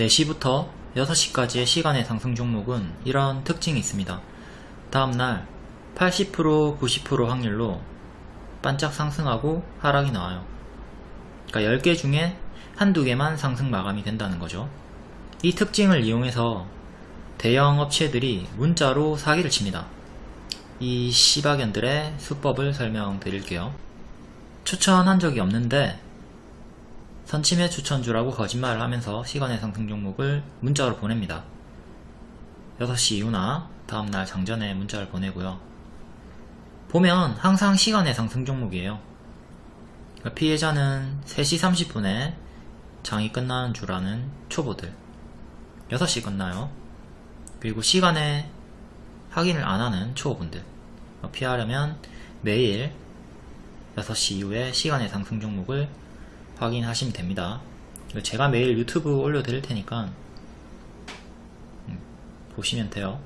4시부터 6시까지의 시간의 상승 종목은 이런 특징이 있습니다. 다음날 80% 90% 확률로 반짝 상승하고 하락이 나와요. 그러니까 10개 중에 한두 개만 상승 마감이 된다는 거죠. 이 특징을 이용해서 대형 업체들이 문자로 사기를 칩니다. 이 시바견들의 수법을 설명드릴게요. 추천한 적이 없는데 선침해 추천주라고 거짓말을 하면서 시간의 상승 종목을 문자로 보냅니다. 6시 이후나 다음날 장전에 문자를 보내고요. 보면 항상 시간의 상승 종목이에요. 그러니까 피해자는 3시 30분에 장이 끝나는 줄 아는 초보들 6시 끝나요. 그리고 시간에 확인을 안 하는 초보분들 피하려면 매일 6시 이후에 시간의 상승 종목을 확인하시면 됩니다. 제가 매일 유튜브 올려드릴 테니까 음, 보시면 돼요.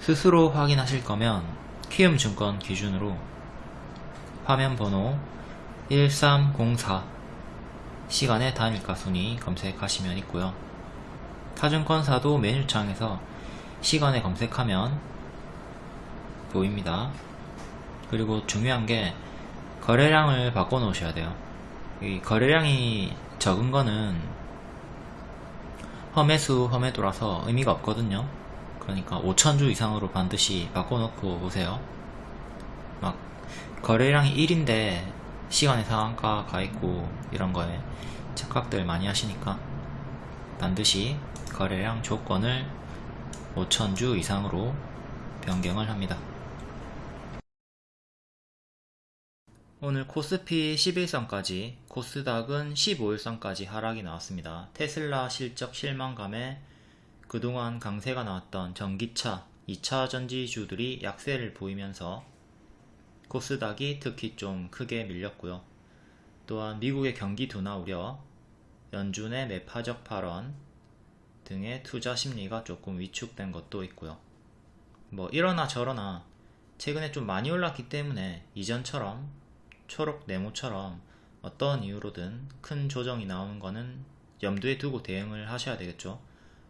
스스로 확인하실 거면 키움증권 기준으로 화면 번호 1304 시간의 단일가 순위 검색하시면 있고요. 타증권사도 메뉴창에서 시간에 검색하면 보입니다. 그리고 중요한 게 거래량을 바꿔 놓으셔야 돼요. 이 거래량이 적은 거는 험해수 험해도라서 의미가 없거든요. 그러니까 5천주 이상으로 반드시 바꿔 놓고 오세요. 막 거래량이 1인데 시간의 상한가 가 있고 이런 거에 착각들 많이 하시니까 반드시 거래량 조건을 5천주 이상으로 변경을 합니다. 오늘 코스피 11선까지 코스닥은 15일선까지 하락이 나왔습니다. 테슬라 실적 실망감에 그동안 강세가 나왔던 전기차, 2차 전지주들이 약세를 보이면서 코스닥이 특히 좀 크게 밀렸고요. 또한 미국의 경기 둔화 우려, 연준의 매파적 발언 등의 투자 심리가 조금 위축된 것도 있고요. 뭐 이러나 저러나 최근에 좀 많이 올랐기 때문에 이전처럼 초록 네모처럼 어떤 이유로든 큰 조정이 나오는 거는 염두에 두고 대응을 하셔야 되겠죠.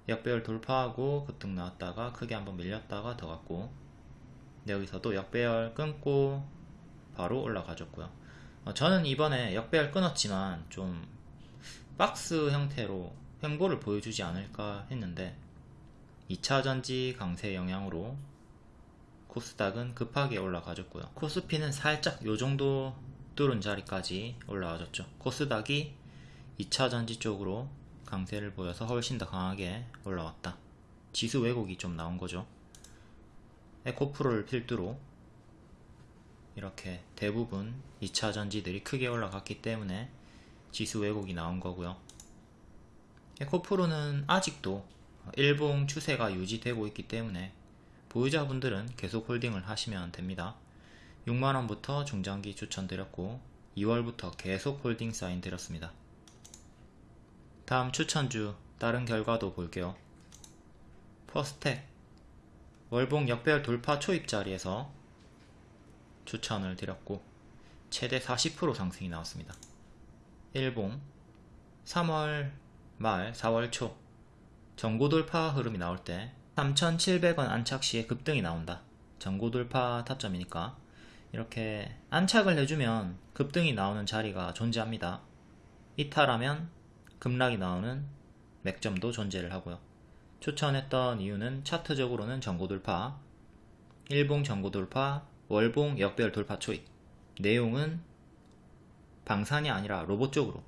역배열 돌파하고 급등 나왔다가 크게 한번 밀렸다가 더 갔고 여기서도 역배열 끊고 바로 올라가졌고요. 어, 저는 이번에 역배열 끊었지만 좀 박스 형태로 횡보를 보여주지 않을까 했는데 2차전지 강세 영향으로 코스닥은 급하게 올라가졌고요. 코스피는 살짝 요정도 뚫은 자리까지 올라와줬죠. 코스닥이 2차 전지 쪽으로 강세를 보여서 훨씬 더 강하게 올라왔다. 지수 왜곡이 좀 나온 거죠. 에코프로를 필두로 이렇게 대부분 2차 전지들이 크게 올라갔기 때문에 지수 왜곡이 나온 거고요. 에코프로는 아직도 일봉 추세가 유지되고 있기 때문에 보유자분들은 계속 홀딩을 하시면 됩니다. 6만원부터 중장기 추천드렸고 2월부터 계속 홀딩 사인 드렸습니다. 다음 추천주 다른 결과도 볼게요. 퍼스텍 월봉 역별 돌파 초입 자리에서 추천을 드렸고 최대 40% 상승이 나왔습니다. 일봉 3월 말 4월 초 전고 돌파 흐름이 나올 때 3,700원 안착 시에 급등이 나온다. 전고 돌파 타점이니까 이렇게 안착을 해주면 급등이 나오는 자리가 존재합니다. 이탈하면 급락이 나오는 맥점도 존재를 하고요. 추천했던 이유는 차트적으로는 전고 돌파, 일봉 전고 돌파, 월봉 역별 돌파 초입 내용은 방산이 아니라 로봇 쪽으로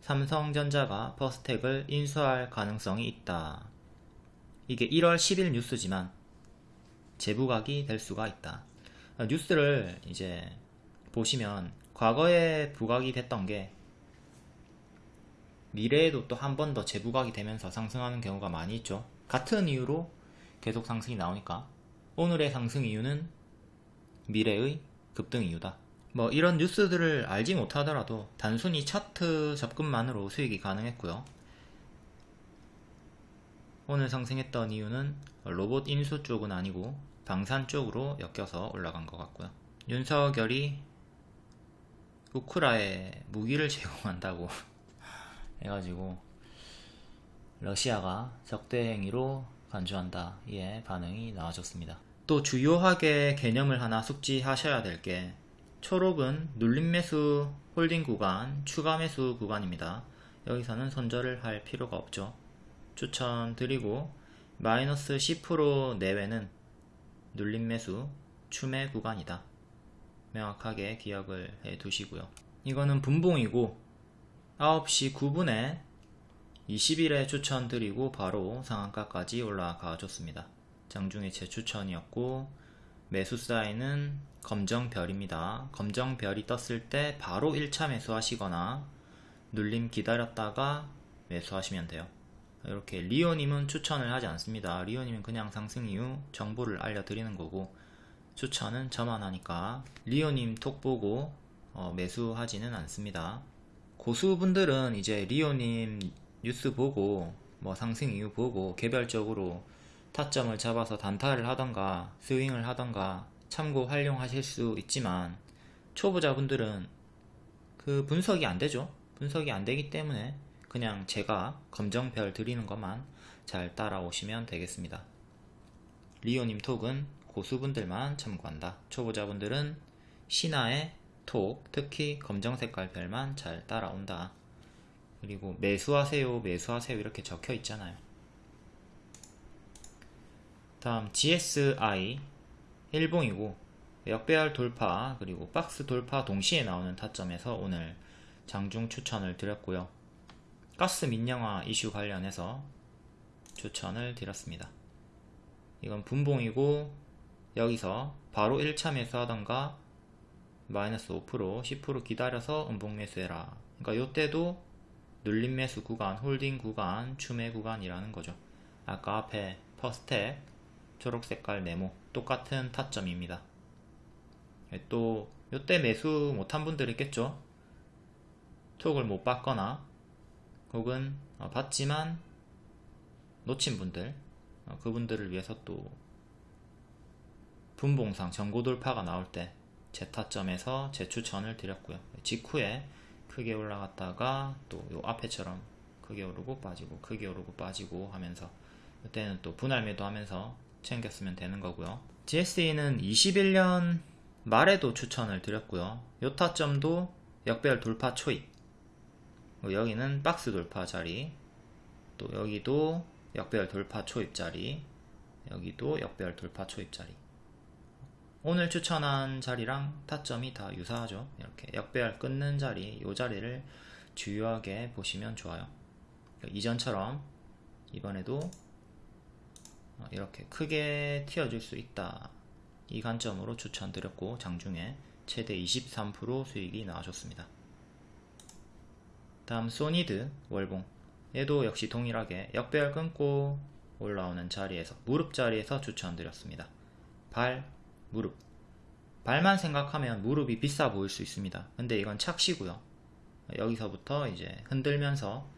삼성전자가 퍼스텍을 인수할 가능성이 있다. 이게 1월 10일 뉴스지만 재부각이 될 수가 있다. 뉴스를 이제 보시면 과거에 부각이 됐던 게 미래에도 또 한 번 더 재부각이 되면서 상승하는 경우가 많이 있죠. 같은 이유로 계속 상승이 나오니까 오늘의 상승 이유는 미래의 급등 이유다. 뭐 이런 뉴스들을 알지 못하더라도 단순히 차트 접근만으로 수익이 가능했고요. 오늘 상승했던 이유는 로봇 인수 쪽은 아니고 방산 쪽으로 엮여서 올라간 것 같고요. 윤석열이 우크라에 무기를 제공한다고 해가지고 러시아가 적대 행위로 간주한다. 이에 반응이 나와줬습니다. 또 주요하게 개념을 하나 숙지하셔야 될 게 초록은 눌림 매수 홀딩 구간, 추가 매수 구간입니다. 여기서는 손절을 할 필요가 없죠. 추천드리고 마이너스 10% 내외는 눌림 매수 추매 구간이다. 명확하게 기억을 해 두시고요. 이거는 분봉이고 9시 9분에 20일에 추천드리고 바로 상한가까지 올라가 줬습니다. 장중에 제 추천이었고 매수 사인은 검정별입니다. 검정별이 떴을 때 바로 1차 매수하시거나 눌림 기다렸다가 매수하시면 돼요. 이렇게 리오님은 추천을 하지 않습니다. 리오님은 그냥 상승 이후 정보를 알려드리는 거고 추천은 저만 하니까 리오님 톡 보고 어, 매수하지는 않습니다. 고수분들은 이제 리오님 뉴스 보고 뭐 상승 이후 보고 개별적으로 타점을 잡아서 단타를 하던가 스윙을 하던가 참고 활용하실 수 있지만 초보자분들은 그 분석이 안 되죠. 분석이 안 되기 때문에 그냥 제가 검정별 드리는 것만 잘 따라오시면 되겠습니다. 리오님 톡은 고수분들만 참고한다. 초보자분들은 신화의 톡, 특히 검정 색깔 별만 잘 따라온다. 그리고 매수하세요, 매수하세요 이렇게 적혀 있잖아요. 다음 GSI 일봉이고 역배열 돌파 그리고 박스 돌파 동시에 나오는 타점에서 오늘 장중 추천을 드렸고요. 가스 민영화 이슈 관련해서 추천을 드렸습니다. 이건 분봉이고 여기서 바로 1차 매수하던가 마이너스 5% 10% 기다려서 음봉 매수해라. 그러니까 요때도 눌림 매수 구간, 홀딩 구간, 추매 구간이라는 거죠. 아까 앞에 퍼스텍 초록 색깔 네모 똑같은 타점입니다. 또 요때 매수 못한 분들 있겠죠? 톡을 못 받거나 혹은 어, 봤지만 놓친 분들 어, 그분들을 위해서 또 분봉상 전고 돌파가 나올 때제 타점에서 제 추천을 드렸고요. 직후에 크게 올라갔다가 또 요 앞에처럼 크게 오르고 빠지고 크게 오르고 빠지고 하면서 이때는 또 분할 매도 하면서 챙겼으면 되는 거고요. GSE는 21년 말에도 추천을 드렸고요. 요 타점도 역배열 돌파 초입. 뭐 여기는 박스 돌파 자리. 또 여기도 역배열 돌파 초입 자리. 여기도 역배열 돌파 초입 자리. 오늘 추천한 자리랑 타점이 다 유사하죠. 이렇게 역배열 끊는 자리 이 자리를 주요하게 보시면 좋아요. 이전처럼 이번에도 이렇게 크게 튀어줄 수 있다. 이 관점으로 추천드렸고 장중에 최대 23% 수익이 나와줬습니다 다음 소니드 월봉 얘도 역시 동일하게 역배열 끊고 올라오는 자리에서 무릎 자리에서 추천드렸습니다. 발, 무릎 발만 생각하면 무릎이 비싸 보일 수 있습니다. 근데 이건 착시고요. 여기서부터 이제 흔들면서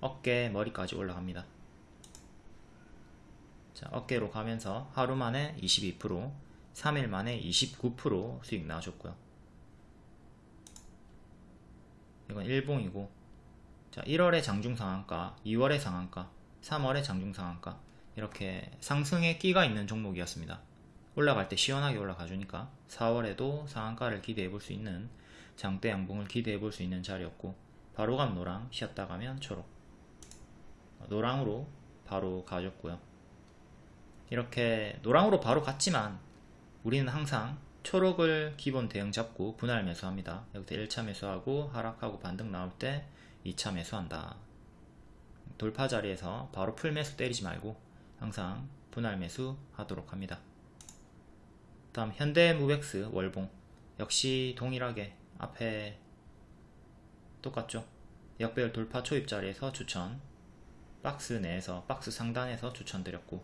어깨, 머리까지 올라갑니다. 자, 어깨로 가면서 하루 만에 22%, 3일 만에 29% 수익 나와줬고요. 이건 일봉이고 자, 1월의 장중 상한가, 2월의 상한가, 3월의 장중 상한가 이렇게 상승의 끼가 있는 종목이었습니다. 올라갈 때 시원하게 올라가 주니까 4월에도 상한가를 기대해 볼 수 있는 장대 양봉을 기대해 볼 수 있는 자리였고 바로 간 노랑, 쉬었다 가면 초록 노랑으로 바로 가줬고요. 이렇게 노랑으로 바로 갔지만 우리는 항상 초록을 기본 대응 잡고 분할 매수합니다. 여기서 1차 매수하고 하락하고 반등 나올 때 2차 매수한다. 돌파 자리에서 바로 풀 매수 때리지 말고 항상 분할 매수 하도록 합니다. 다음 현대무백스 월봉 역시 동일하게 앞에 똑같죠. 역배열 돌파 초입 자리에서 추천 박스 내에서 박스 상단에서 추천드렸고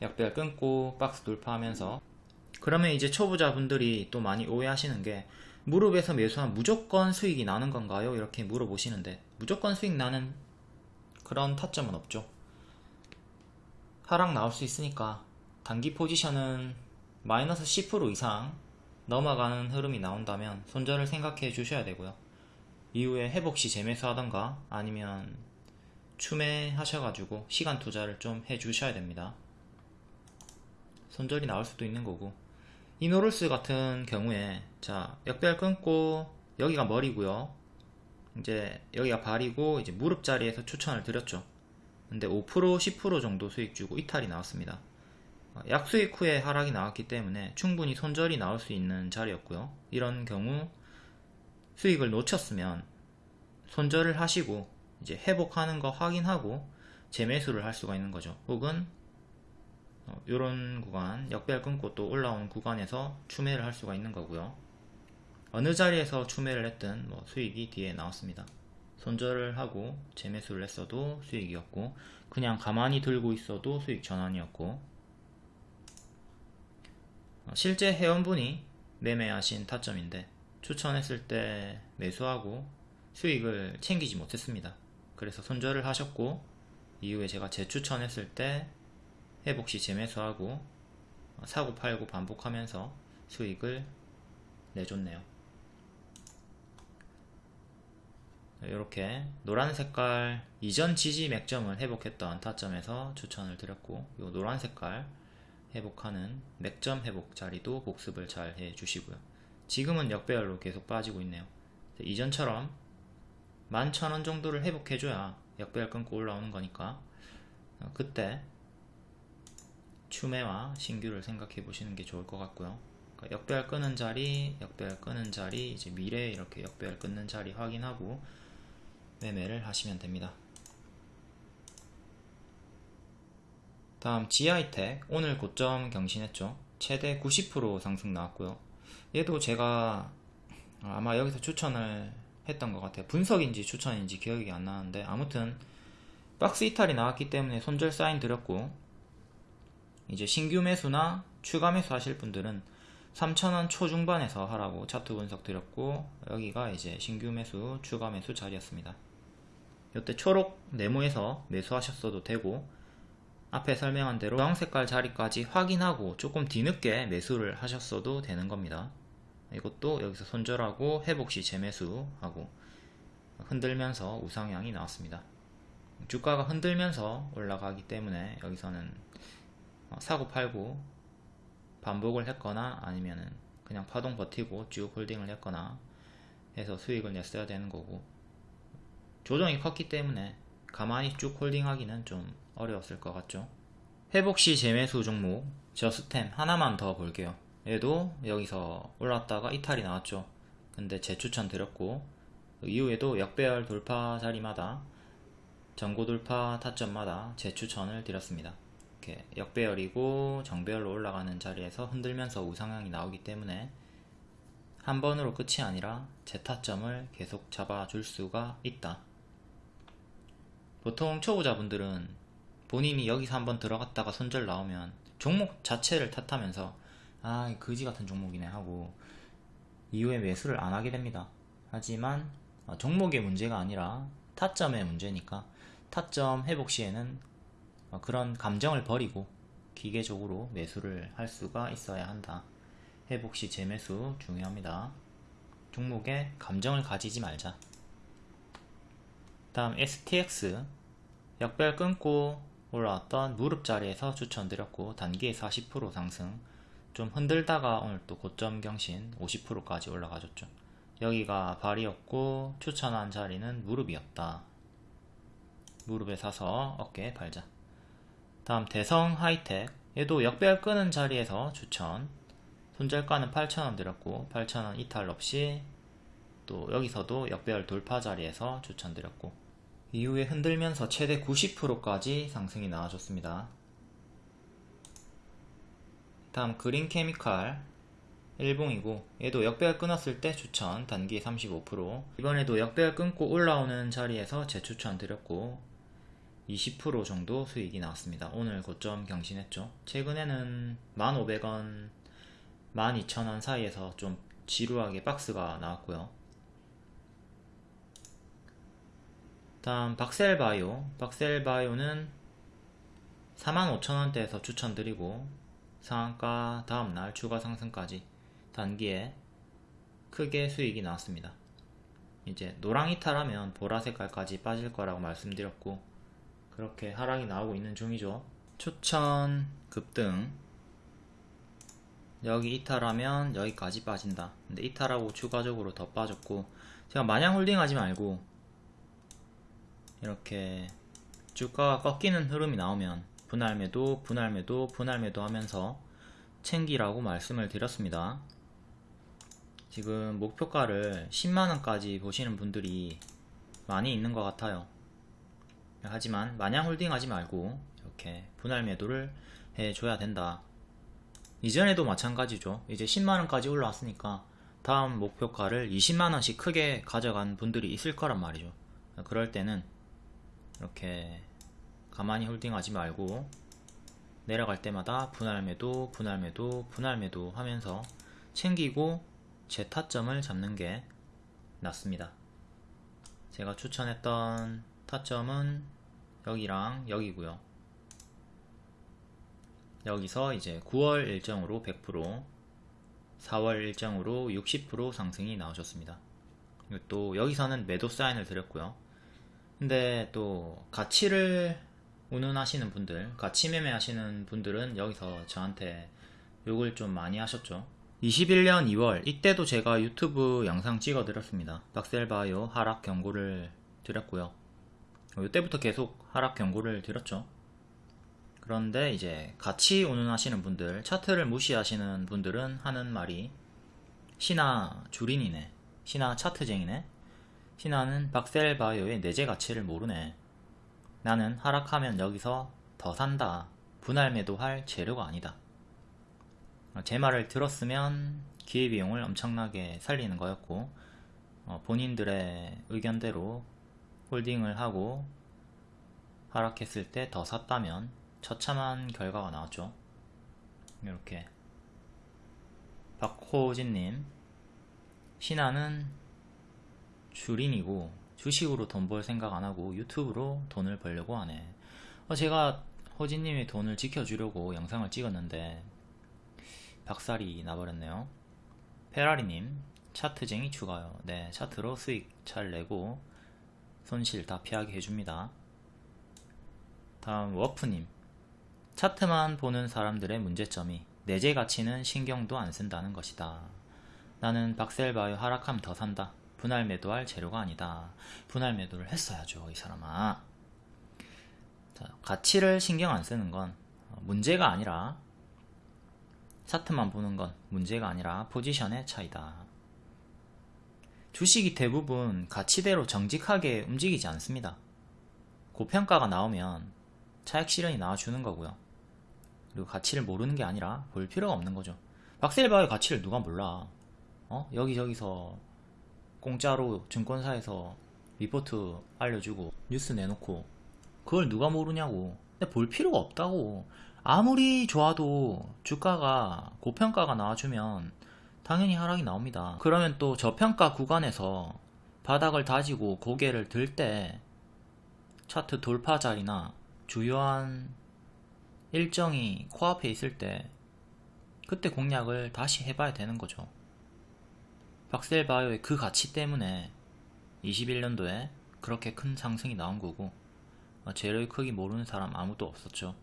역배열 끊고 박스 돌파하면서 그러면 이제 초보자분들이 또 많이 오해하시는 게 무릎에서 매수하면 무조건 수익이 나는 건가요? 이렇게 물어보시는데 무조건 수익 나는 그런 타점은 없죠. 하락 나올 수 있으니까 단기 포지션은 마이너스 10% 이상 넘어가는 흐름이 나온다면 손절을 생각해 주셔야 되고요. 이후에 회복 시 재매수 하던가 아니면 추매 하셔가지고 시간 투자를 좀 해 주셔야 됩니다. 손절이 나올 수도 있는 거고 이노루스 같은 경우에 자 역배열 끊고 여기가 머리고요. 이제 여기가 발이고 이제 무릎 자리에서 추천을 드렸죠. 근데 5% 10% 정도 수익 주고 이탈이 나왔습니다. 약수익 후에 하락이 나왔기 때문에 충분히 손절이 나올 수 있는 자리였고요. 이런 경우 수익을 놓쳤으면 손절을 하시고 이제 회복하는 거 확인하고 재매수를 할 수가 있는 거죠. 혹은 이런 구간 역배열 끊고 또 올라오는 구간에서 추매를 할 수가 있는 거고요. 어느 자리에서 추매를 했든 뭐 수익이 뒤에 나왔습니다. 손절을 하고 재매수를 했어도 수익이었고 그냥 가만히 들고 있어도 수익 전환이었고 어, 실제 회원분이 매매하신 타점인데 추천했을 때 매수하고 수익을 챙기지 못했습니다. 그래서 손절을 하셨고 이후에 제가 재추천했을 때 회복시 재매수하고 사고 팔고 반복하면서 수익을 내줬네요. 이렇게 노란 색깔 이전 지지 맥점을 회복했던 타점에서 추천을 드렸고 이 노란 색깔 회복하는 맥점 회복 자리도 복습을 잘 해주시고요. 지금은 역배열로 계속 빠지고 있네요. 이전처럼 11,000원 정도를 회복해줘야 역배열 끊고 올라오는 거니까 어, 그때 추매와 신규를 생각해 보시는 게 좋을 것 같고요. 그러니까 역배열 끄는 자리 역배열 끄는 자리 이제 미래에 이렇게 역배열 끊는 자리 확인하고 매매를 하시면 됩니다. 다음 지하이텍. 오늘 고점 경신했죠? 최대 90% 상승 나왔고요. 얘도 제가 아마 여기서 추천을 했던 것 같아요. 분석인지 추천인지 기억이 안 나는데 아무튼 박스 이탈이 나왔기 때문에 손절 사인 드렸고 이제 신규 매수나 추가 매수 하실 분들은 3,000원 초중반에서 하라고 차트 분석 드렸고 여기가 이제 신규 매수 추가 매수 자리였습니다. 이때 초록 네모에서 매수하셨어도 되고 앞에 설명한 대로 주황 색깔 자리까지 확인하고 조금 뒤늦게 매수를 하셨어도 되는 겁니다. 이것도 여기서 손절하고 회복시 재매수하고 흔들면서 우상향이 나왔습니다. 주가가 흔들면서 올라가기 때문에 여기서는 사고 팔고 반복을 했거나 아니면은 그냥 파동 버티고 쭉 홀딩을 했거나 해서 수익을 냈어야 되는 거고 조정이 컸기 때문에 가만히 쭉 홀딩하기는 좀 어려웠을 것 같죠. 회복시 재매수 종목 저스템 하나만 더 볼게요. 얘도 여기서 올랐다가 이탈이 나왔죠. 근데 재추천 드렸고 이후에도 역배열 돌파 자리마다 전고 돌파 타점마다 재추천을 드렸습니다 이렇게 역배열이고 정배열로 올라가는 자리에서 흔들면서 우상향이 나오기 때문에 한 번으로 끝이 아니라 재타점을 계속 잡아줄 수가 있다. 보통 초보자분들은 본인이 여기서 한번 들어갔다가 손절 나오면 종목 자체를 탓하면서 아 그지 같은 종목이네 하고 이후에 매수를 안 하게 됩니다. 하지만 어, 종목의 문제가 아니라 타점의 문제니까 타점 회복 시에는 어, 그런 감정을 버리고 기계적으로 매수를 할 수가 있어야 한다. 회복 시 재매수 중요합니다. 종목에 감정을 가지지 말자. 다음 STX 역별 끊고 올라왔던 무릎 자리에서 추천드렸고 단기에 40% 상승. 좀 흔들다가 오늘 또 고점 경신 50%까지 올라가줬죠. 여기가 발이었고 추천한 자리는 무릎이었다. 무릎에 사서 어깨에 발자 다음 대성 하이텍 얘도 역배열 끄는 자리에서 추천. 손절가는 8,000원 드렸고 8,000원 이탈 없이 또 여기서도 역배열 돌파 자리에서 추천드렸고 이후에 흔들면서 최대 90%까지 상승이 나와줬습니다. 다음 그린 케미칼 일봉이고 얘도 역배열 끊었을 때 추천 단기 35% 이번에도 역배열 끊고 올라오는 자리에서 재추천 드렸고 20% 정도 수익이 나왔습니다. 오늘 고점 경신했죠. 최근에는 1,500원 12,000원 사이에서 좀 지루하게 박스가 나왔고요. 다음 박셀바이오. 박셀바이오는 45,000원대에서 추천드리고 상한가 다음날 추가 상승까지 단기에 크게 수익이 나왔습니다. 이제 노랑 이탈하면 보라 색깔까지 빠질 거라고 말씀드렸고 그렇게 하락이 나오고 있는 중이죠. 추천 급등 여기 이탈하면 여기까지 빠진다. 근데 이탈하고 추가적으로 더 빠졌고 제가 마냥 홀딩하지 말고 이렇게 주가가 꺾이는 흐름이 나오면 분할 매도, 분할 매도, 분할 매도 하면서 챙기라고 말씀을 드렸습니다. 지금 목표가를 10만원까지 보시는 분들이 많이 있는 것 같아요. 하지만 마냥 홀딩하지 말고 이렇게 분할 매도를 해줘야 된다. 이전에도 마찬가지죠. 이제 10만원까지 올라왔으니까 다음 목표가를 20만원씩 크게 가져간 분들이 있을 거란 말이죠. 그럴 때는 이렇게 가만히 홀딩하지 말고 내려갈 때마다 분할 매도, 분할 매도, 분할 매도 하면서 챙기고 제 타점을 잡는 게 낫습니다. 제가 추천했던 타점은 여기랑 여기고요. 여기서 이제 9월 일정으로 100%, 4월 일정으로 60% 상승이 나오셨습니다. 그리고 또 여기서는 매도 사인을 드렸고요. 근데 또 가치를 운운하시는 분들, 가치 매매 하시는 분들은 여기서 저한테 욕을 좀 많이 하셨죠. 21년 2월 이때도 제가 유튜브 영상 찍어 드렸습니다. 박셀바이오 하락 경고를 드렸고요. 이때부터 계속 하락 경고를 드렸죠. 그런데 이제 같이 운운하시는 분들, 차트를 무시하시는 분들은 하는 말이 신화 주린이네, 신화 차트쟁이네, 신화는 박셀바이오의 내재 가치를 모르네. 나는 하락하면 여기서 더 산다. 분할 매도할 재료가 아니다. 제 말을 들었으면 기회비용을 엄청나게 살리는 거였고 어, 본인들의 의견대로 홀딩을 하고 하락했을 때 더 샀다면 처참한 결과가 나왔죠. 이렇게. 박호진님 신하는 주린이고 주식으로 돈 벌 생각 안하고 유튜브로 돈을 벌려고 하네. 어, 제가 호진님의 돈을 지켜주려고 영상을 찍었는데 박살이 나버렸네요. 페라리님 차트쟁이 추가요. 네 차트로 수익 잘 내고 손실 다 피하게 해줍니다 다음 워프님 차트만 보는 사람들의 문제점이 내재 가치는 신경도 안 쓴다는 것이다 나는 박셀바이오 하락하면 더 산다 분할 매도할 재료가 아니다. 분할 매도를 했어야죠, 이 사람아. 자, 가치를 신경 안 쓰는 건 문제가 아니라 차트만 보는 건 문제가 아니라 포지션의 차이다. 주식이 대부분 가치대로 정직하게 움직이지 않습니다. 고평가가 나오면 차익 실현이 나와주는 거고요. 그리고 가치를 모르는 게 아니라 볼 필요가 없는 거죠. 박셀바의 가치를 누가 몰라. 어? 여기저기서 공짜로 증권사에서 리포트 알려주고 뉴스 내놓고 그걸 누가 모르냐고 근데 볼 필요가 없다고 아무리 좋아도 주가가 고평가가 나와주면 당연히 하락이 나옵니다 그러면 또 저평가 구간에서 바닥을 다지고 고개를 들 때 차트 돌파 자리나 주요한 일정이 코앞에 있을 때 그때 공략을 다시 해봐야 되는 거죠 박셀바이오의 그 가치 때문에 21년도에 그렇게 큰 상승이 나온 거고 어, 재료의 크기 모르는 사람 아무도 없었죠.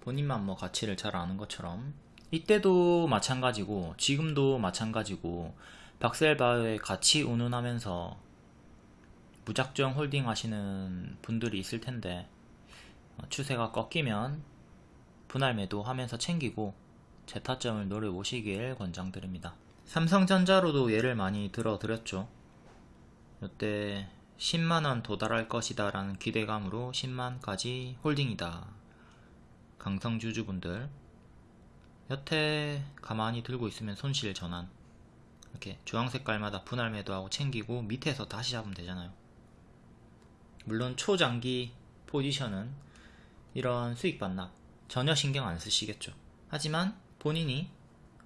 본인만 뭐 가치를 잘 아는 것처럼 이때도 마찬가지고 지금도 마찬가지고 박셀바이오의 가치 운운하면서 무작정 홀딩 하시는 분들이 있을 텐데 어, 추세가 꺾이면 분할 매도 하면서 챙기고 재타점을 노려보시길 권장드립니다. 삼성전자로도 예를 많이 들어드렸죠. 이때 10만원 도달할 것이다 라는 기대감으로 10만까지 홀딩이다. 강성주주분들 여태 가만히 들고 있으면 손실 전환. 이렇게 주황 색깔마다 분할 매도하고 챙기고 밑에서 다시 잡으면 되잖아요. 물론 초장기 포지션은 이런 수익 반납 전혀 신경 안 쓰시겠죠. 하지만 본인이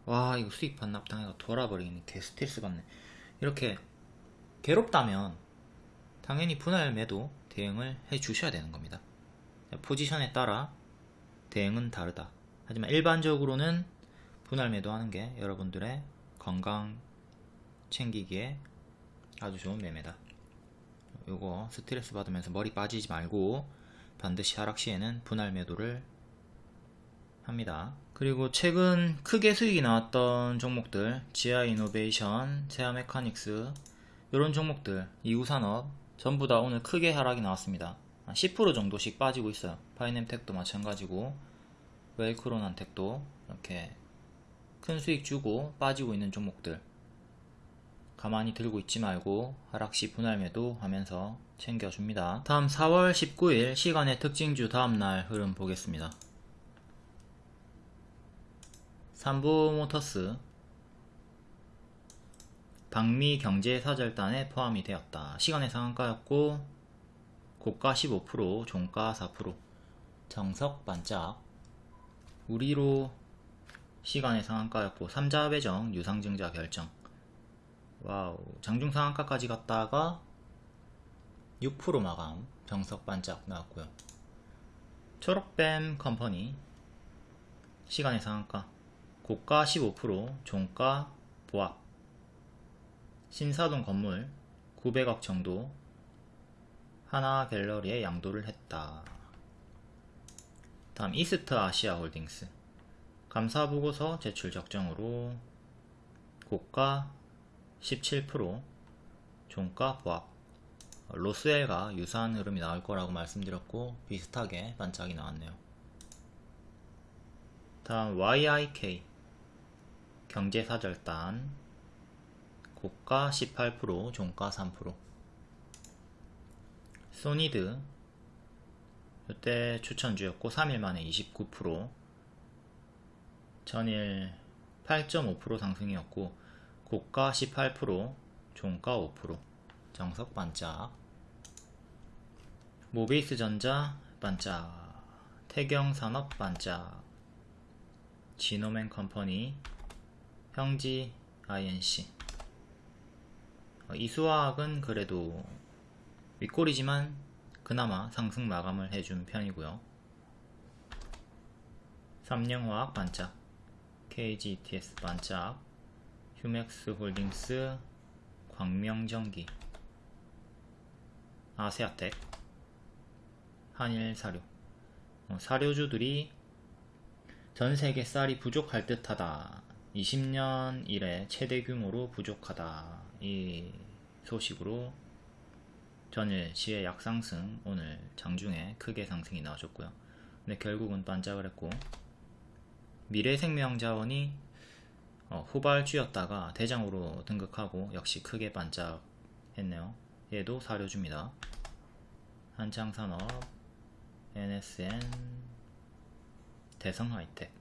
와 이거 수익 반납 당해가 돌아버리겠네. 개 스트레스 받네. 이렇게 괴롭다면 당연히 분할 매도 대응을 해 주셔야 되는 겁니다. 포지션에 따라 대응은 다르다 하지만 일반적으로는 분할 매도 하는 게 여러분들의 건강 챙기기에 아주 좋은 매매다 요거 스트레스 받으면서 머리 빠지지 말고 반드시 하락 시에는 분할 매도를 합니다. 그리고 최근 크게 수익이 나왔던 종목들 지아 이노베이션, 세아 메카닉스 이런 종목들 이우산업 전부 다 오늘 크게 하락이 나왔습니다. 한10% 정도씩 빠지고 있어요. 파이넴텍도 마찬가지고 웰크론한텍도 이렇게 큰 수익 주고 빠지고 있는 종목들 가만히 들고 있지 말고 하락시 분할 매도 하면서 챙겨줍니다. 다음 4월 19일 시간의 특징주 다음날 흐름 보겠습니다. 삼보모터스 방미 경제사절단에 포함이 되었다. 시간외 상한가였고 고가 15%, 종가 4%, 정석 반짝 우리로 시간외 상한가였고 삼자 배정, 유상증자 결정 와우 장중 상한가까지 갔다가 6% 마감 정석 반짝 나왔고요. 초록뱀 컴퍼니 시간의 상한가 고가 15% 종가 보합 신사동 건물 900억 정도 하나 갤러리에 양도를 했다. 다음 이스트 아시아 홀딩스. 감사보고서 제출 적정으로 고가 17% 종가 보합. 로스웰과 유사한 흐름이 나올 거라고 말씀드렸고 비슷하게 반짝이 나왔네요. 다음 YIK 경제사절단. 고가 18% 종가 3% 소니드 이때 추천주였고 3일 만에 29% 전일 8.5% 상승이었고 고가 18% 종가 5% 정석 반짝. 모베이스 전자 반짝. 태경산업 반짝. 지노맨 컴퍼니. 형지 INC 어, 이수화학은 그래도 윗골이지만 그나마 상승 마감을 해준 편이고요. 삼령화학 반짝 KGTS 반짝 휴맥스 홀딩스 광명전기 아세아텍 한일사료. 어, 사료주들이 전세계 쌀이 부족할 듯하다. 20년 이래 최대 규모로 부족하다. 이 소식으로 전일 시의 약상승 오늘 장중에 크게 상승이 나와줬고요. 근데 결국은 반짝을 했고 미래생명자원이 어, 후발주였다가 대장으로 등극하고 역시 크게 반짝했네요. 얘도 사료줍니다. 한창산업 NSN 대성하이텍.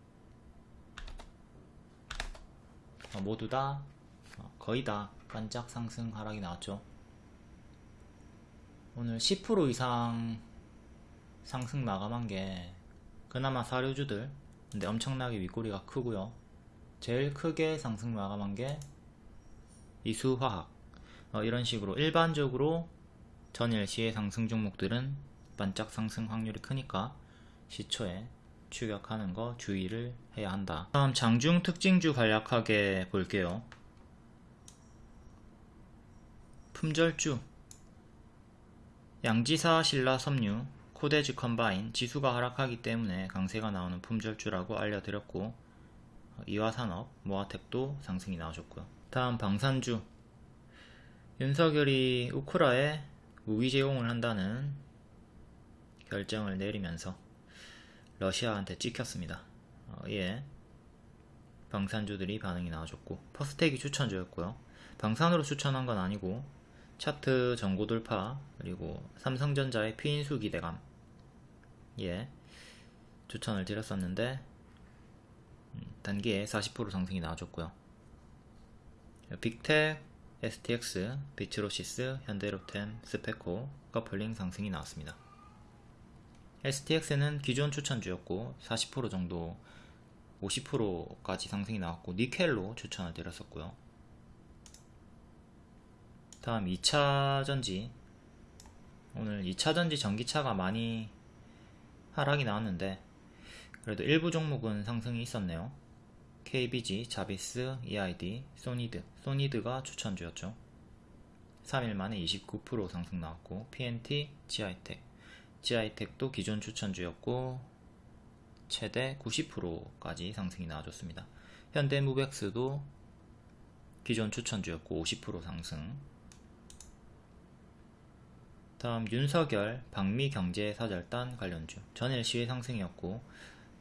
어, 모두 다 어, 거의 다 반짝 상승 하락이 나왔죠 오늘 10% 이상 상승 마감한 게 그나마 사료주들 근데 엄청나게 윗꼬리가 크고요 제일 크게 상승 마감한 게 이수화학 어, 이런 식으로 일반적으로 전일 시의 상승 종목들은 반짝 상승 확률이 크니까 시초에 추격하는 거 주의를 해야 한다. 다음 장중 특징주 간략하게 볼게요. 품절주 양지사 신라 섬유 코데즈 컴바인 지수가 하락하기 때문에 강세가 나오는 품절주라고 알려드렸고 이화산업, 모아텍도 상승이 나와줬고요. 다음 방산주 윤석열이 우크라에 무기 제공을 한다는 결정을 내리면서 러시아한테 찍혔습니다. 어, 예. 방산주들이 반응이 나와줬고 퍼스텍이 추천주였고요. 방산으로 추천한 건 아니고 차트 전고 돌파 그리고 삼성전자의 피인수 기대감 예 추천을 드렸었는데 음, 단기에 40% 상승이 나와줬고요. 빅텍, STX, 비츠로시스, 현대로템, 스페코, 커플링 상승이 나왔습니다. STX는 기존 추천주였고 40% 정도 50%까지 상승이 나왔고 니켈로 추천을 드렸었고요. 다음 2차전지 오늘 2차전지 전기차가 많이 하락이 나왔는데 그래도 일부 종목은 상승이 있었네요. KBG, 자비스, EID, 소니드, 소니드가 추천주였죠. 3일 만에 29% 상승 나왔고 PNT, GI텍, GI텍도 기존 추천주였고 최대 90%까지 상승이 나와줬습니다. 현대무백스도 기존 추천주였고 50% 상승 다음 윤석열 방미 경제 사절단 관련주 전일 시의 상승이었고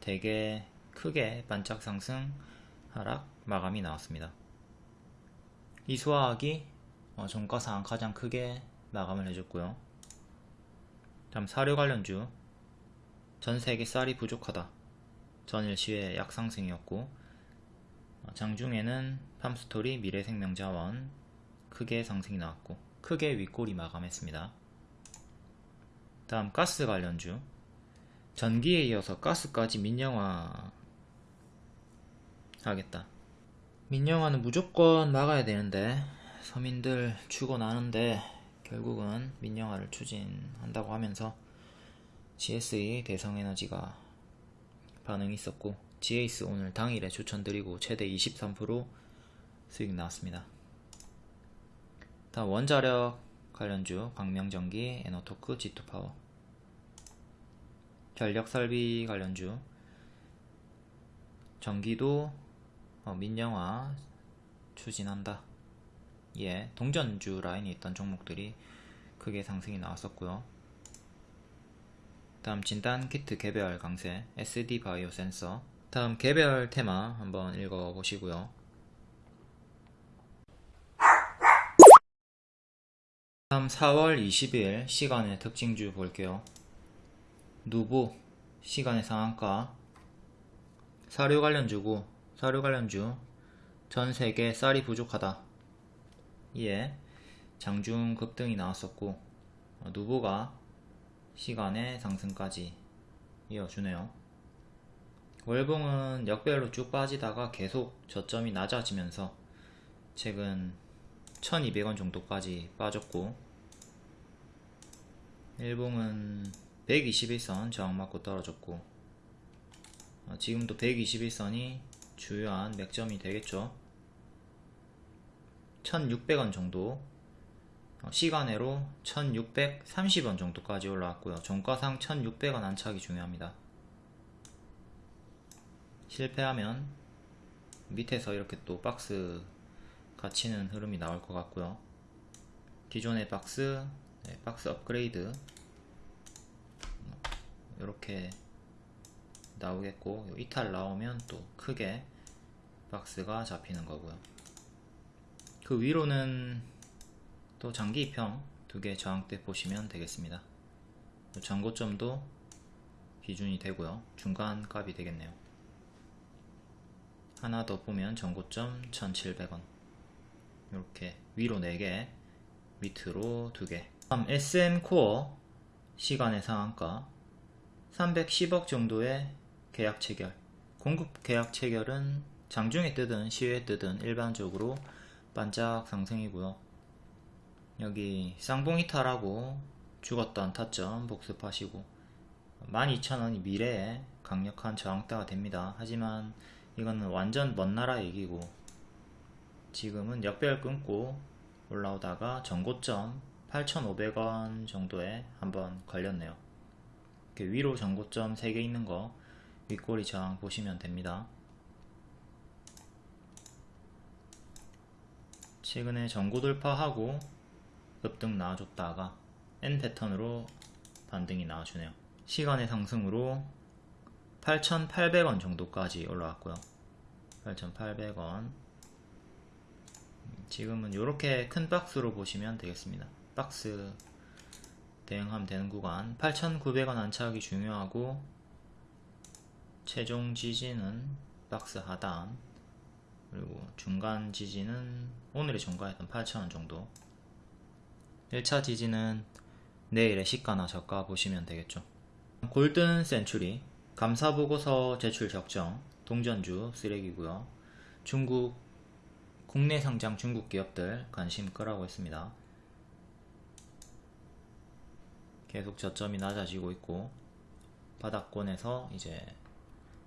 되게 크게 반짝 상승 하락 마감이 나왔습니다. 이수화학이 어, 종가상 가장 크게 마감을 해줬고요. 다음 사료 관련주 전세계 쌀이 부족하다 전일 시의 약상승이었고 어, 장중에는 팜스토리 미래생명자원 크게 상승이 나왔고 크게 윗골이 마감했습니다. 다음 가스 관련주 전기에 이어서 가스까지 민영화 하겠다. 민영화는 무조건 막아야 되는데 서민들 죽어나는데 결국은 민영화를 추진한다고 하면서 GSE 대성에너지가 반응이 있었고 GAS 오늘 당일에 추천드리고 최대 23% 수익 나왔습니다. 다음 원자력 관련주 광명전기, 에너토크, G2파워 전력설비 관련주 전기도 어, 민영화 추진한다. 예, 동전주 라인에 있던 종목들이 크게 상승이 나왔었고요. 다음 진단 키트 개별 강세 SD 바이오 센서 다음 개별 테마 한번 읽어보시고요. 다음 4월 20일 시간의 특징주 볼게요. 누보 시간의 상한가 사료 관련주고 사료 관련주 전 세계 쌀이 부족하다. 이에 장중 급등이 나왔었고 어, 누보가 시간의 상승까지 이어주네요. 월봉은 역별로 쭉 빠지다가 계속 저점이 낮아지면서 최근 1200원 정도까지 빠졌고 일봉은 121선 저항 맞고 떨어졌고 어, 지금도 121선이 주요한 맥점이 되겠죠. 1600원 정도 어, 시간으로 1630원 정도까지 올라왔고요. 종가상 1600원 안착이 중요합니다. 실패하면 밑에서 이렇게 또 박스 갇히는 흐름이 나올 것 같고요. 기존의 박스 네, 박스 업그레이드. 이렇게 나오겠고 이탈 나오면 또 크게 박스가 잡히는 거고요. 그 위로는 또 장기 입형 두 개 저항대 보시면 되겠습니다. 전고점도 기준이 되고요. 중간 값이 되겠네요. 하나 더 보면 전고점 1700원 이렇게 위로 4개 밑으로 2개. 다음 SM코어 시간의 상한가. 310억 정도의 계약 체결. 공급 계약 체결은 장중에 뜨든 시외에 뜨든 일반적으로 반짝 상승이고요. 여기 쌍봉이탈하고 죽었던 타점 복습하시고. 12,000원이 미래에 강력한 저항대가 됩니다. 하지만 이거는 완전 먼 나라 얘기고 지금은 역별 끊고 올라오다가 전고점 8,500원 정도에 한번 걸렸네요 이렇게 위로 전고점 3개 있는 거 윗꼬리 저항 보시면 됩니다. 최근에 전고 돌파하고 급등 나와줬다가 N 패턴으로 반등이 나와주네요. 시간의 상승으로 8,800원 정도까지 올라왔고요. 8,800원 지금은 이렇게 큰 박스로 보시면 되겠습니다. 박스 대응하면 되는 구간. 8,900원 안착이 중요하고 최종 지지는 박스 하단 그리고 중간 지지는 오늘의 종가였던 8,000원 정도. 1차 지지는 내일의 시가나 저가 보시면 되겠죠. 골든 센츄리 감사보고서 제출 적정 동전주 쓰레기고요. 중국 국내 상장 중국 기업들 관심 끄라고 했습니다. 계속 저점이 낮아지고 있고 바닥권에서 이제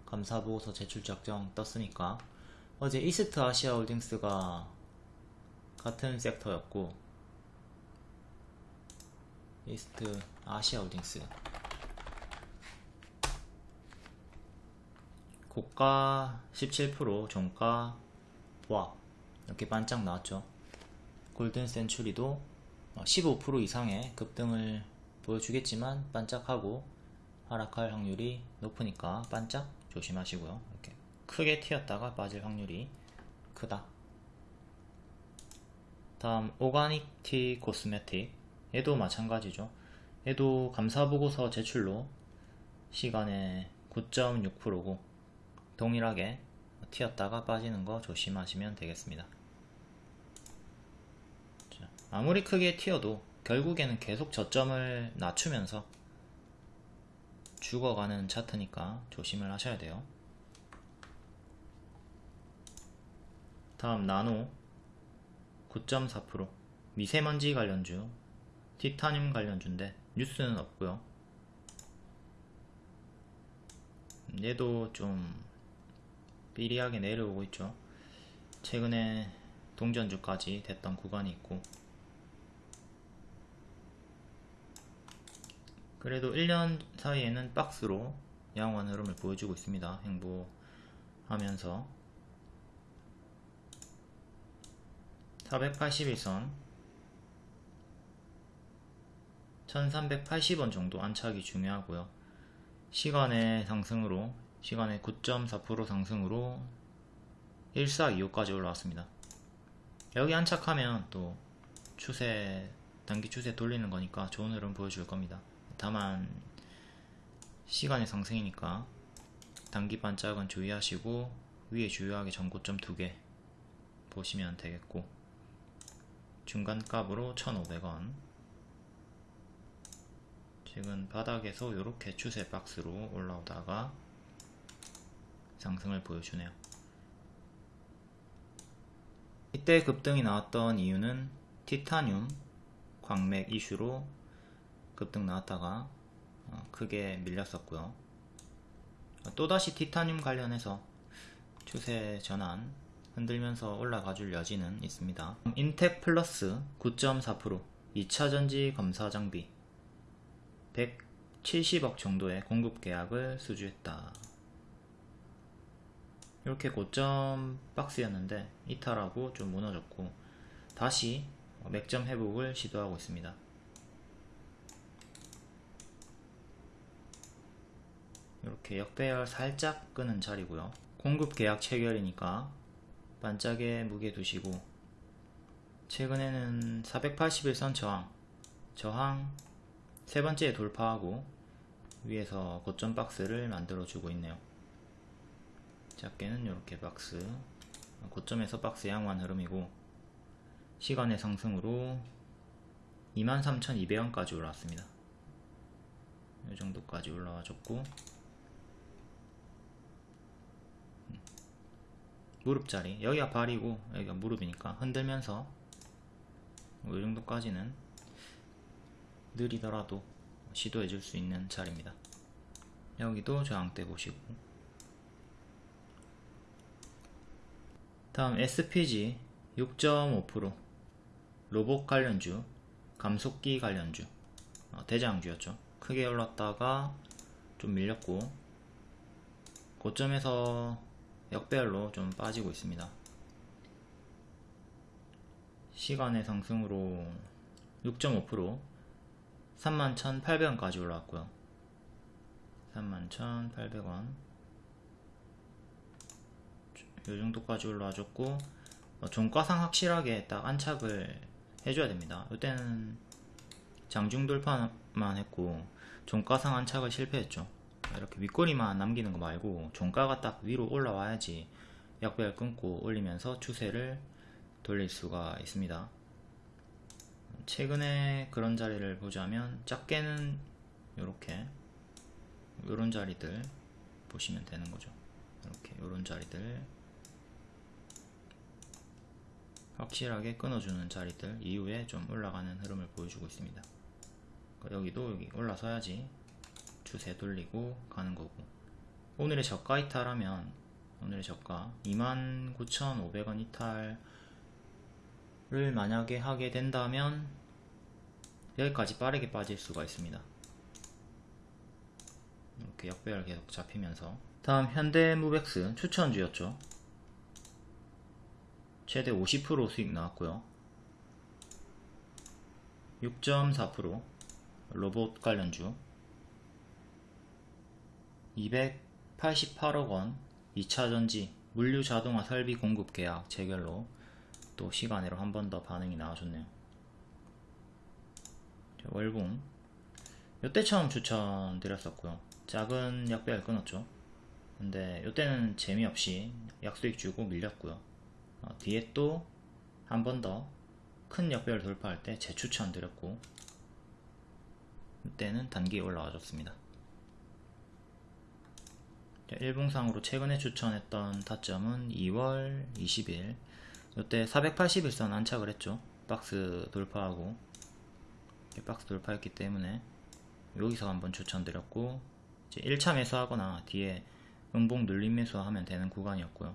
감사보고서 제출 적정 떴으니까 어제 이스트 아시아 홀딩스가 같은 섹터였고 이스트 아시아 홀딩스 고가 17% 종가 보합 이렇게 반짝 나왔죠. 골든 센츄리도 15% 이상의 급등을 보여주겠지만 반짝하고 하락할 확률이 높으니까 반짝 조심하시고요. 이렇게 크게 튀었다가 빠질 확률이 크다. 다음 오가닉 티 코스메틱 얘도 마찬가지죠. 얘도 감사보고서 제출로 시간에 9.6%고 동일하게 튀었다가 빠지는 거 조심하시면 되겠습니다. 자, 아무리 크게 튀어도 결국에는 계속 저점을 낮추면서 죽어가는 차트니까 조심을 하셔야 돼요. 다음 나노 9.4% 미세먼지 관련주 티타늄 관련주인데 뉴스는 없고요. 얘도 좀 삐리하게 내려오고 있죠. 최근에 동전주까지 됐던 구간이 있고. 그래도 1년 사이에는 박스로 양호한 흐름을 보여주고 있습니다. 행보하면서. 481선. 1380원 정도 안착이 중요하고요. 시간의 상승으로 시간의 9.4% 상승으로 1425까지 올라왔습니다. 여기 안착하면 또 추세 단기 추세 돌리는 거니까 좋은 흐름 보여줄 겁니다. 다만 시간의 상승이니까 단기 반짝은 주의하시고 위에 주요하게 전고점 두 개 보시면 되겠고 중간값으로 1,500원. 지금 바닥에서 이렇게 추세 박스로 올라오다가 상승을 보여주네요. 이때 급등이 나왔던 이유는 티타늄 광맥 이슈로 급등 나왔다가 어, 크게 밀렸었고요. 또다시 티타늄 관련해서 추세 전환 흔들면서 올라가 줄 여지는 있습니다. 인텍 플러스 9.4% 2차전지 검사 장비 170억 정도의 공급 계약을 수주했다 이렇게 고점 박스였는데 이탈하고 좀 무너졌고 다시 맥점 회복을 시도하고 있습니다. 이렇게 역배열 살짝 끄는 자리고요. 공급 계약 체결이니까 반짝에 무게 두시고 최근에는 481선 저항 저항 세 번째 돌파하고 위에서 고점 박스를 만들어 주고 있네요 작게는 이렇게 박스 고점에서 박스 양호한 흐름이고 시간의 상승으로 23,200원까지 올라왔습니다. 이 정도까지 올라와 줬고 무릎자리. 여기가 발이고 여기가 무릎이니까 흔들면서 이 정도까지는 느리더라도 시도해 줄 수 있는 자리입니다. 여기도 저항대 보시고 다음 SPG 6.5% 로봇 관련주 감속기 관련주. 어, 대장주였죠. 크게 올랐다가 좀 밀렸고 고점에서 역배열로 좀 빠지고 있습니다. 시간의 상승으로 6.5% 31,800원까지 올라왔고요. 31,800원 이 정도까지 올라와줬고 어, 종가상 확실하게 딱 안착을 해줘야 됩니다. 이때는 장중 돌파만 했고 종가상 안착을 실패했죠. 이렇게 윗꼬리만 남기는 거 말고 종가가 딱 위로 올라와야지 약배열 끊고 올리면서 추세를 돌릴 수가 있습니다. 최근에 그런 자리를 보자면 작게는 이렇게 요런 자리들 보시면 되는 거죠. 이렇게 요런 자리들 확실하게 끊어주는 자리들 이후에 좀 올라가는 흐름을 보여주고 있습니다 여기도 여기 올라서야지 추세 돌리고 가는 거고 오늘의 저가 이탈하면 오늘의 저가 29,500원 이탈을 만약에 하게 된다면 여기까지 빠르게 빠질 수가 있습니다. 이렇게 역배열 계속 잡히면서 다음 현대무백스 추천주였죠. 최대 50% 수익 나왔고요. 6.4% 로봇 관련주 288억 원 2차전지 물류 자동화 설비 공급 계약 체결로 또 시간으로 한 번 더 반응이 나와줬네요. 자, 월봉 요때 처음 추천드렸었고요. 작은 약배열 끊었죠. 근데 요때는 재미없이 약수익 주고 밀렸고요. 어, 뒤에 또 한 번 더 큰 역배열 돌파할 때 재추천 드렸고 이때는 단기 올라와 줬습니다. 일봉상으로 최근에 추천했던 타점은 2월 20일 이때 481선 안착을 했죠. 박스 돌파하고 박스 돌파했기 때문에 여기서 한번 추천드렸고 이제 1차 매수하거나 뒤에 음봉 눌림 매수하면 되는 구간이었고요.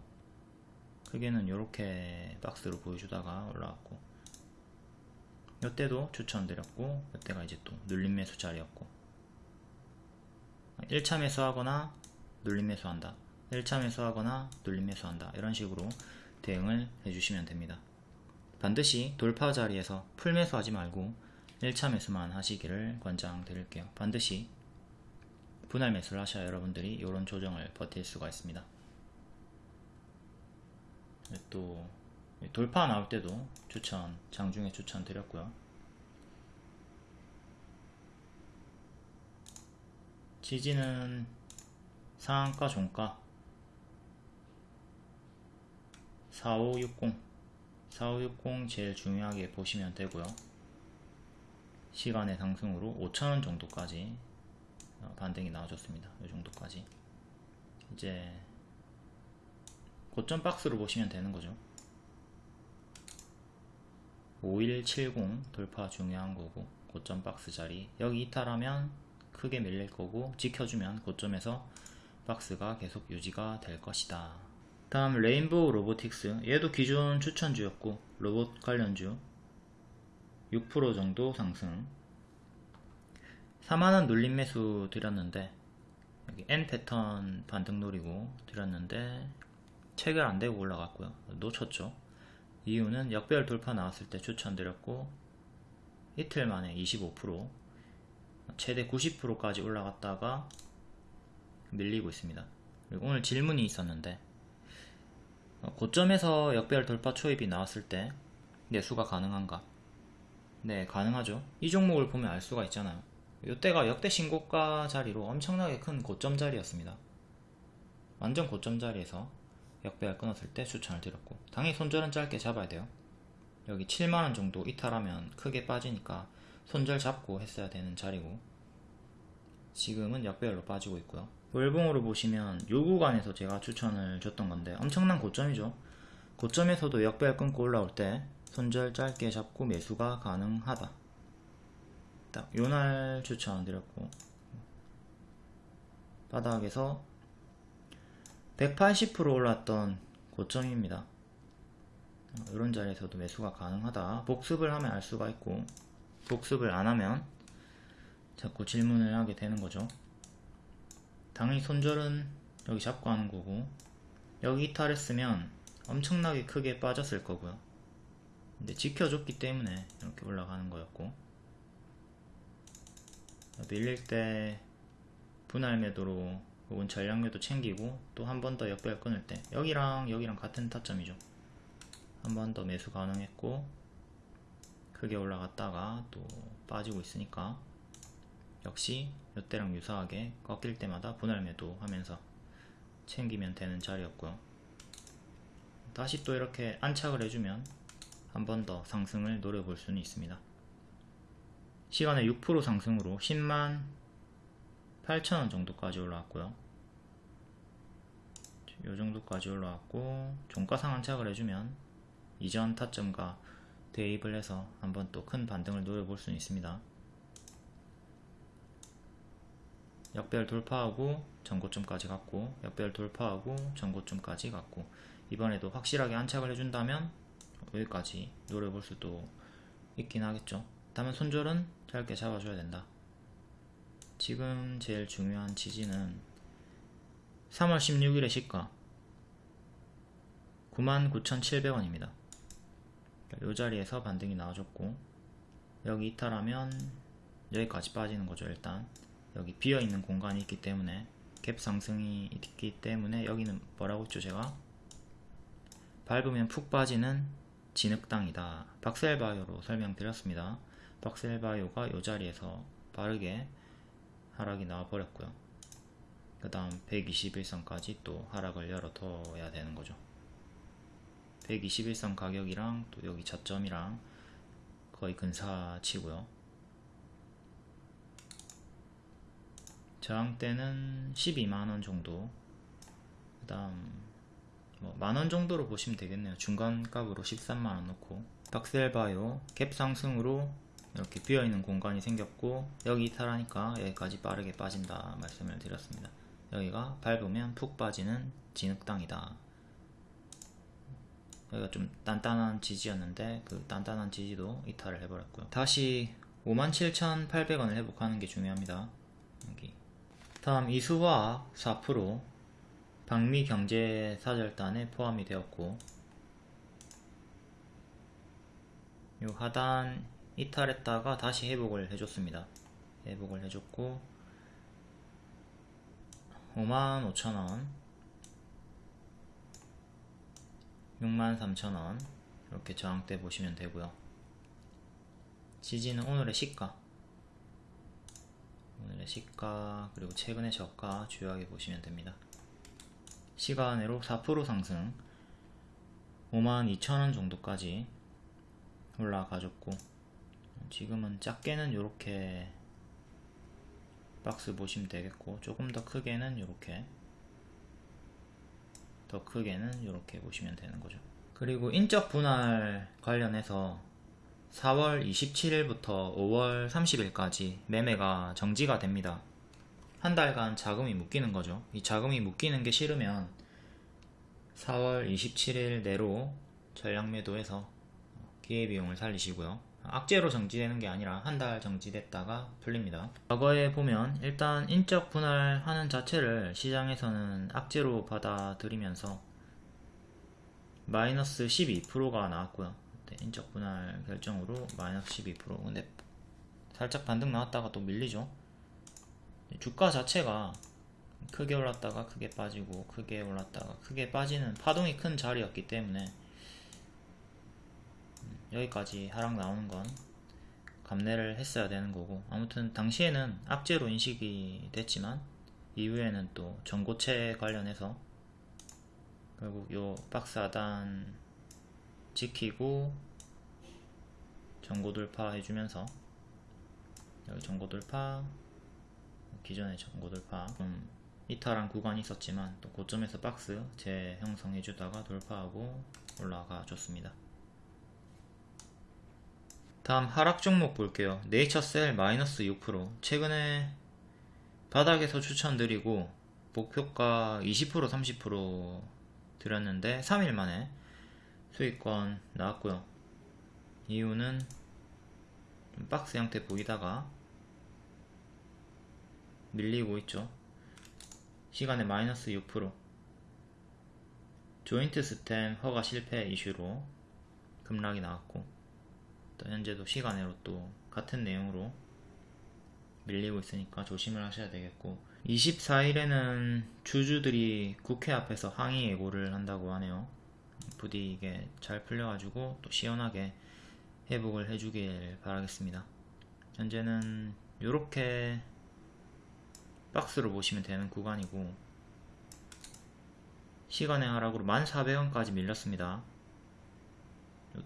크게는 이렇게 박스로 보여주다가 올라왔고 이때도 추천드렸고 이때가 이제 또 눌림 매수 자리였고. 1차 매수하거나 눌림 매수한다. 1차 매수하거나 눌림 매수한다. 이런 식으로 대응을 해주시면 됩니다. 반드시 돌파 자리에서 풀 매수하지 말고 1차 매수만 하시기를 권장드릴게요. 반드시 분할 매수를 하셔야 여러분들이 이런 조정을 버틸 수가 있습니다 또 돌파 나올 때도 추천 장중에 추천 드렸고요. 지지는 상한가 종가? 4560 4560 제일 중요하게 보시면 되고요. 시간의 상승으로 5천원 정도까지 어, 반등이 나와줬습니다. 이 정도까지. 이제 고점 박스로 보시면 되는 거죠. 5170 돌파 중요한 거고 고점 박스 자리. 여기 이탈하면 크게 밀릴 거고 지켜주면 고점에서 박스가 계속 유지가 될 것이다. 다음 레인보우 로보틱스. 얘도 기존 추천주였고 로봇 관련주. 6% 정도 상승. 4만원 눌림 매수 드렸는데 여기 N 패턴 반등 노리고 드렸는데 체결 안되고 올라갔고요 놓쳤죠 이유는 역별 돌파 나왔을 때 추천드렸고 이틀 만에 25% 최대 90%까지 올라갔다가 밀리고 있습니다. 그리고 오늘 질문이 있었는데 어, 고점에서 역별 돌파 초입이 나왔을 때 매수가 가능한가? 네 가능하죠. 이 종목을 보면 알 수가 있잖아요. 이때가 역대 신고가 자리로 엄청나게 큰 고점 자리였습니다. 완전 고점 자리에서 역배열 끊었을 때 추천을 드렸고 당연히 손절은 짧게 잡아야 돼요. 여기 7만원 정도 이탈하면 크게 빠지니까 손절 잡고 했어야 되는 자리고. 지금은 역배열로 빠지고 있고요. 월봉으로 보시면 요 구간에서 제가 추천을 줬던 건데 엄청난 고점이죠. 고점에서도 역배열 끊고 올라올 때 손절 짧게 잡고 매수가 가능하다. 딱 요날 추천드렸고 바닥에서 180% 올랐던 고점입니다. 이런 자리에서도 매수가 가능하다. 복습을 하면 알 수가 있고 복습을 안 하면 자꾸 질문을 하게 되는 거죠. 당연히 손절은 여기 잡고 하는 거고 여기 이탈했으면 엄청나게 크게 빠졌을 거고요. 근데 지켜줬기 때문에 이렇게 올라가는 거였고 밀릴 때 분할 매도로 혹은 전략매도 챙기고 또 한 번 더 역배열 끊을 때 여기랑 여기랑 같은 타점이죠. 한 번 더 매수 가능했고 크게 올라갔다가 또 빠지고 있으니까 역시 이때랑 유사하게 꺾일 때마다 분할 매도 하면서 챙기면 되는 자리였고요. 다시 또 이렇게 안착을 해주면 한 번 더 상승을 노려볼 수는 있습니다. 시간에 6% 상승으로 10만 8,000원 정도까지 올라왔고요. 요 정도까지 올라왔고 종가 상한착을 해주면 이전 타점과 대입을 해서 한번 또 큰 반등을 노려볼 수 있습니다. 역별 돌파하고 전고점까지 갔고 역별 돌파하고 전고점까지 갔고 이번에도 확실하게 안착을 해준다면 여기까지 노려볼 수도 있긴 하겠죠. 다만 손절은 짧게 잡아줘야 된다. 지금 제일 중요한 지지는 3월 16일의 시가 99,700원입니다. 이 자리에서 반등이 나와줬고 여기 이탈하면 여기까지 빠지는 거죠 일단. 여기 비어있는 공간이 있기 때문에 갭 상승이 있기 때문에 여기는 뭐라고 했죠 제가? 밟으면 푹 빠지는 진흙땅이다. 박셀바이오로 설명드렸습니다. 박셀바이오가 이 자리에서 빠르게 하락이 나와 버렸고요. 그 다음 121선까지 또 하락을 열어둬야 되는 거죠. 121선 가격이랑 또 여기 저점이랑 거의 근사치고요. 저항대는 12만원 정도. 그 다음 뭐 만원 정도로 보시면 되겠네요. 중간값으로 13만원 놓고 박셀바이오 갭 상승으로 이렇게 비어있는 공간이 생겼고 여기 이탈하니까 여기까지 빠르게 빠진다 말씀을 드렸습니다. 여기가 밟으면 푹 빠지는 진흙땅이다. 여기가 좀 단단한 지지였는데 그 단단한 지지도 이탈을 해버렸고요. 다시 57,800원을 회복하는 게 중요합니다. 여기. 다음 이수화학 4% 방미경제사절단에 포함이 되었고 이 하단 이탈했다가 다시 회복을 해줬습니다. 회복을 해줬고 55,000원 63,000원 이렇게 저항대 보시면 되고요. 지지는 오늘의 시가. 오늘의 시가 그리고 최근의 저가 주요하게 보시면 됩니다. 시간으로 4% 상승 52,000원 정도까지 올라가줬고 지금은 작게는 이렇게 박스 보시면 되겠고 조금 더 크게는 이렇게 더 크게는 이렇게 보시면 되는 거죠. 그리고 인적 분할 관련해서 4월 27일부터 5월 30일까지 매매가 정지가 됩니다. 한 달간 자금이 묶이는 거죠. 이 자금이 묶이는 게 싫으면 4월 27일 내로 전량 매도해서 기회비용을 살리시고요 악재로 정지되는 게 아니라 한 달 정지됐다가 풀립니다. 과거에 보면 일단 인적 분할하는 자체를 시장에서는 악재로 받아들이면서 마이너스 12%가 나왔고요. 인적 분할 결정으로 마이너스 12% 근데 살짝 반등 나왔다가 또 밀리죠. 주가 자체가 크게 올랐다가 크게 빠지고 크게 올랐다가 크게 빠지는 파동이 큰 자리였기 때문에 여기까지 하락 나오는 건 감내를 했어야 되는 거고 아무튼 당시에는 악재로 인식이 됐지만 이후에는 또 전고체 관련해서 결국 요 박스 하단 지키고 전고 돌파 해주면서 여기 전고 돌파 기존의 전고 돌파 좀 이탈한 구간이 있었지만 또 고점에서 박스 재형성해주다가 돌파하고 올라가 줬습니다 다음 하락 종목 볼게요. 네이처셀 마이너스 6% 최근에 바닥에서 추천드리고 목표가 20% 30% 드렸는데 3일 만에 수익권 나왔고요. 이유는 박스 형태 보이다가 밀리고 있죠. 시간에 마이너스 6% 조인트 스템 허가 실패 이슈로 급락이 나왔고. 또 현재도 시간으로 또 같은 내용으로 밀리고 있으니까 조심을 하셔야 되겠고 24일에는 주주들이 국회 앞에서 항의 예고를 한다고 하네요. 부디 이게 잘 풀려가지고 또 시원하게 회복을 해주길 바라겠습니다. 현재는 이렇게 박스로 보시면 되는 구간이고 시간의 하락으로 1400원까지 밀렸습니다.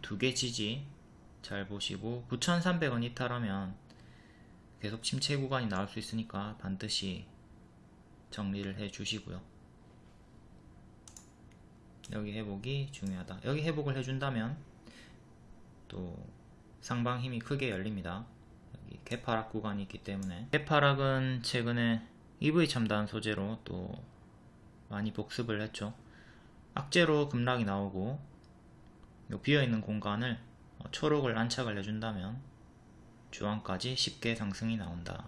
두 개 지지 잘 보시고 9,300원 이탈하면 계속 침체 구간이 나올 수 있으니까 반드시 정리를 해 주시고요. 여기 회복이 중요하다. 여기 회복을 해준다면 또 상방 힘이 크게 열립니다. 여기 개파락 구간이 있기 때문에. 개파락은 최근에 EV 첨단 소재로 또 많이 복습을 했죠. 악재로 급락이 나오고 비어있는 공간을 어, 초록을 안착을 해준다면 주황까지 쉽게 상승이 나온다.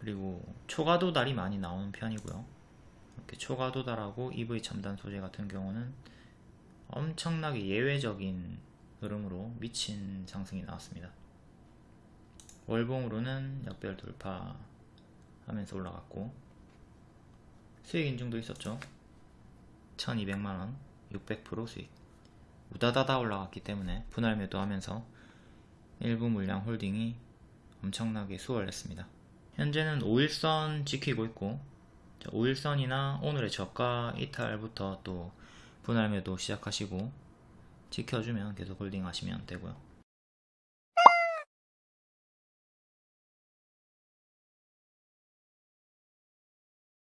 그리고 초과 도달이 많이 나오는 편이고요. 이렇게 초과 도달하고 EV 첨단 소재 같은 경우는 엄청나게 예외적인 흐름으로 미친 상승이 나왔습니다. 월봉으로는 역별 돌파하면서 올라갔고 수익 인증도 있었죠. 1200만원 600% 수익 우다다다 올라갔기 때문에 분할 매도하면서 일부 물량 홀딩이 엄청나게 수월했습니다. 현재는 5일선 지키고 있고 5일선이나 오늘의 저가 이탈부터 또 분할 매도 시작하시고 지켜주면 계속 홀딩 하시면 되고요.